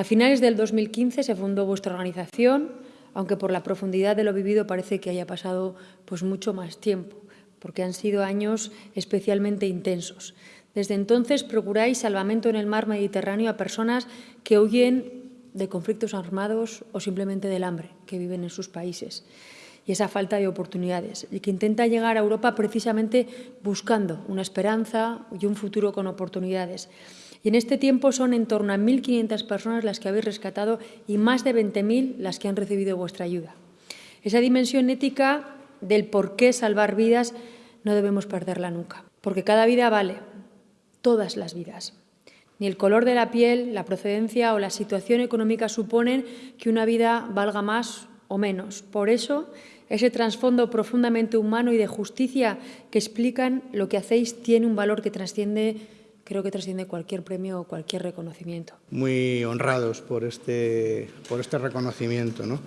A finales del 2015 se fundó vuestra organización, aunque por la profundidad de lo vivido parece que haya pasado pues, mucho más tiempo, porque han sido años especialmente intensos. Desde entonces procuráis salvamento en el mar Mediterráneo a personas que huyen de conflictos armados o simplemente del hambre que viven en sus países y esa falta de oportunidades, y que intenta llegar a Europa precisamente buscando una esperanza y un futuro con oportunidades. Y en este tiempo son en torno a 1.500 personas las que habéis rescatado y más de 20.000 las que han recibido vuestra ayuda. Esa dimensión ética del por qué salvar vidas no debemos perderla nunca, porque cada vida vale, todas las vidas. Ni el color de la piel, la procedencia o la situación económica suponen que una vida valga más o menos. Por eso, ese trasfondo profundamente humano y de justicia que explican lo que hacéis tiene un valor que trasciende creo que trasciende cualquier premio o cualquier reconocimiento. Muy honrados por este, este reconocimiento. ¿no?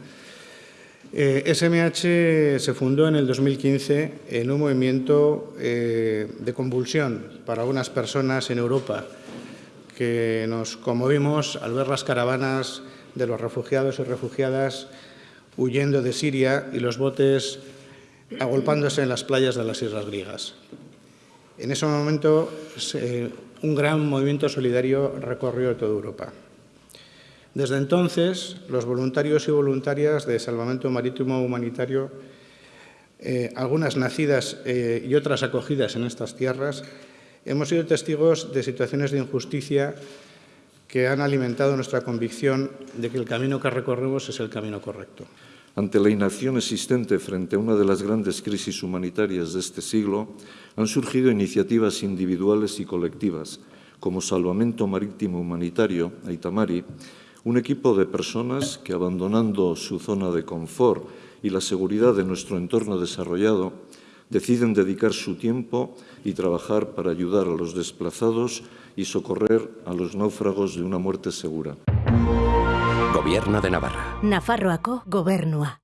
Eh, SMH se fundó en el 2015 en un movimiento eh, de convulsión para algunas personas en Europa que nos conmovimos al ver las caravanas de los refugiados y refugiadas huyendo de Siria y los botes agolpándose en las playas de las islas griegas. En ese momento un gran movimiento solidario recorrió toda Europa. Desde entonces, los voluntarios y voluntarias de Salvamento Marítimo Humanitario, eh, algunas nacidas eh, y otras acogidas en estas tierras, hemos sido testigos de situaciones de injusticia que han alimentado nuestra convicción de que el camino que recorremos es el camino correcto. Ante la inacción existente frente a una de las grandes crisis humanitarias de este siglo, han surgido iniciativas individuales y colectivas, como Salvamento Marítimo Humanitario, Aitamari, un equipo de personas que, abandonando su zona de confort y la seguridad de nuestro entorno desarrollado, deciden dedicar su tiempo y trabajar para ayudar a los desplazados y socorrer a los náufragos de una muerte segura. Gobierno de Navarra. Nafarroako gobernua.